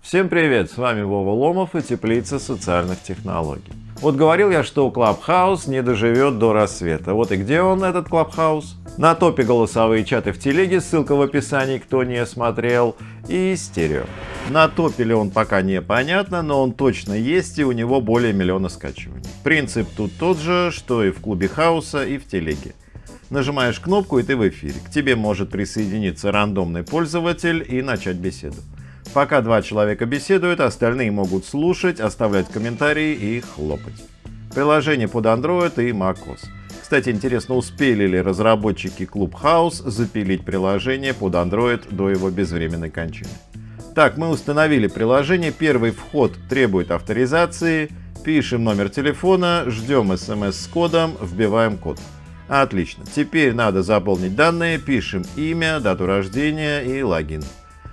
Всем привет, с вами Вова Ломов и Теплица социальных технологий. Вот говорил я, что Clubhouse не доживет до рассвета. Вот и где он, этот Clubhouse? На топе голосовые чаты в телеге, ссылка в описании, кто не смотрел, и стерео. На топе ли он пока непонятно, но он точно есть и у него более миллиона скачиваний. Принцип тут тот же, что и в клубе хаоса, и в телеге. Нажимаешь кнопку и ты в эфире. К тебе может присоединиться рандомный пользователь и начать беседу. Пока два человека беседуют, остальные могут слушать, оставлять комментарии и хлопать. Приложение под Android и macOS. Кстати, интересно, успели ли разработчики Clubhouse запилить приложение под Android до его безвременной кончины. Так, мы установили приложение, первый вход требует авторизации, пишем номер телефона, ждем смс с кодом, вбиваем код. Отлично, теперь надо заполнить данные, пишем имя, дату рождения и логин.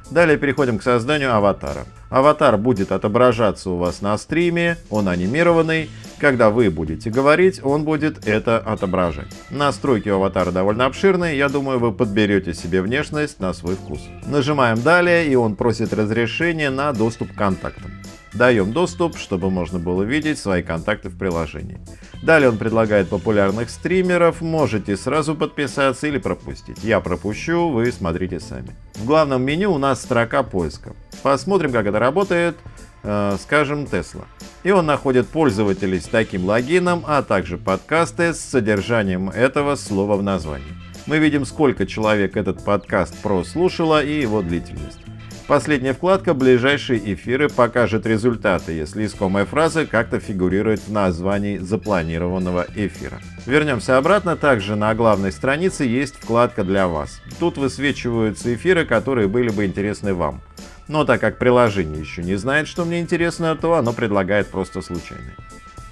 Далее переходим к созданию аватара. Аватар будет отображаться у вас на стриме, он анимированный. Когда вы будете говорить, он будет это отображать. Настройки у аватара довольно обширные, я думаю, вы подберете себе внешность на свой вкус. Нажимаем «Далее» и он просит разрешения на доступ к контактам. Даем доступ, чтобы можно было видеть свои контакты в приложении. Далее он предлагает популярных стримеров, можете сразу подписаться или пропустить. Я пропущу, вы смотрите сами. В главном меню у нас строка поиска. Посмотрим, как это работает, э, скажем, Tesla. И он находит пользователей с таким логином, а также подкасты с содержанием этого слова в названии. Мы видим, сколько человек этот подкаст прослушало и его длительность. Последняя вкладка «Ближайшие эфиры» покажет результаты, если искомая фраза как-то фигурирует в названии запланированного эфира. Вернемся обратно. Также на главной странице есть вкладка «Для вас». Тут высвечиваются эфиры, которые были бы интересны вам. Но так как приложение еще не знает, что мне интересно, то оно предлагает просто случайные.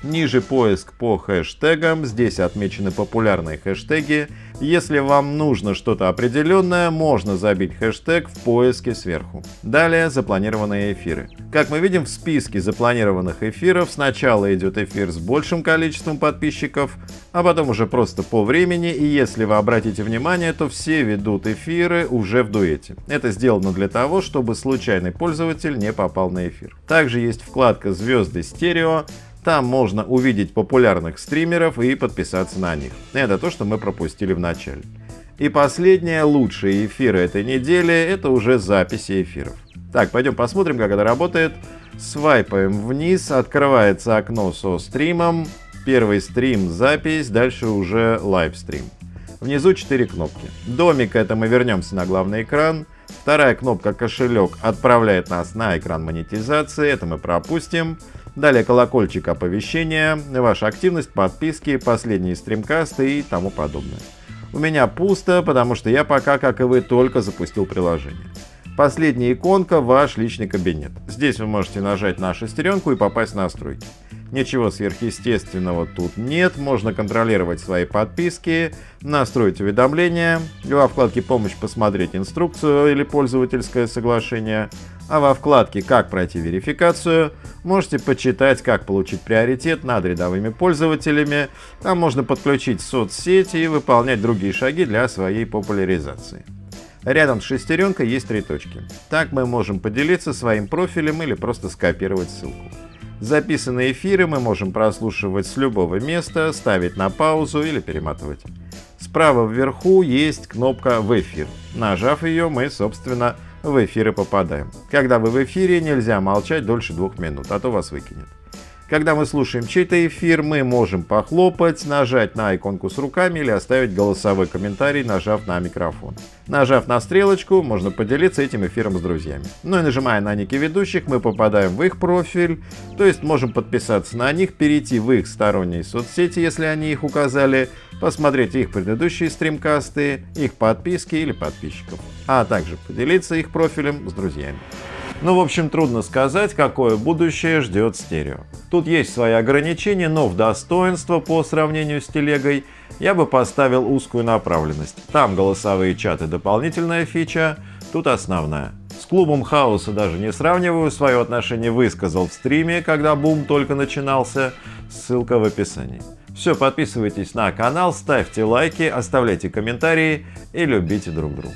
Ниже поиск по хэштегам, здесь отмечены популярные хэштеги. Если вам нужно что-то определенное, можно забить хэштег в поиске сверху. Далее запланированные эфиры. Как мы видим в списке запланированных эфиров, сначала идет эфир с большим количеством подписчиков, а потом уже просто по времени, и если вы обратите внимание, то все ведут эфиры уже в дуэте. Это сделано для того, чтобы случайный пользователь не попал на эфир. Также есть вкладка «Звезды стерео», там можно увидеть популярных стримеров и подписаться на них. Это то, что мы пропустили в начале. И последние лучшие эфиры этой недели — это уже записи эфиров. Так, пойдем посмотрим, как это работает. Свайпаем вниз, открывается окно со стримом. Первый стрим — запись, дальше уже лайвстрим. Внизу 4 кнопки. Домик — это мы вернемся на главный экран. Вторая кнопка «Кошелек» отправляет нас на экран монетизации, это мы пропустим. Далее колокольчик оповещения, ваша активность, подписки, последние стримкасты и тому подобное. У меня пусто, потому что я пока, как и вы, только запустил приложение. Последняя иконка – ваш личный кабинет. Здесь вы можете нажать на шестеренку и попасть в настройки. Ничего сверхъестественного тут нет, можно контролировать свои подписки, настроить уведомления, во вкладке «Помощь» посмотреть инструкцию или пользовательское соглашение, а во вкладке «Как пройти верификацию» можете почитать, как получить приоритет над рядовыми пользователями. Там можно подключить соцсети и выполнять другие шаги для своей популяризации. Рядом с шестеренкой есть три точки. Так мы можем поделиться своим профилем или просто скопировать ссылку. Записанные эфиры мы можем прослушивать с любого места, ставить на паузу или перематывать. Справа вверху есть кнопка «В эфир». Нажав ее, мы, собственно, в эфир и попадаем. Когда вы в эфире, нельзя молчать дольше двух минут, а то вас выкинет. Когда мы слушаем чей-то эфир, мы можем похлопать, нажать на иконку с руками или оставить голосовой комментарий, нажав на микрофон. Нажав на стрелочку, можно поделиться этим эфиром с друзьями. Ну и нажимая на ники ведущих, мы попадаем в их профиль, то есть можем подписаться на них, перейти в их сторонние соцсети, если они их указали, посмотреть их предыдущие стримкасты, их подписки или подписчиков, а также поделиться их профилем с друзьями. Ну, в общем, трудно сказать, какое будущее ждет стерео. Тут есть свои ограничения, но в достоинство по сравнению с телегой я бы поставил узкую направленность. Там голосовые чаты дополнительная фича, тут основная. С клубом хаоса даже не сравниваю, свое отношение высказал в стриме, когда бум только начинался, ссылка в описании. Все, подписывайтесь на канал, ставьте лайки, оставляйте комментарии и любите друг друга.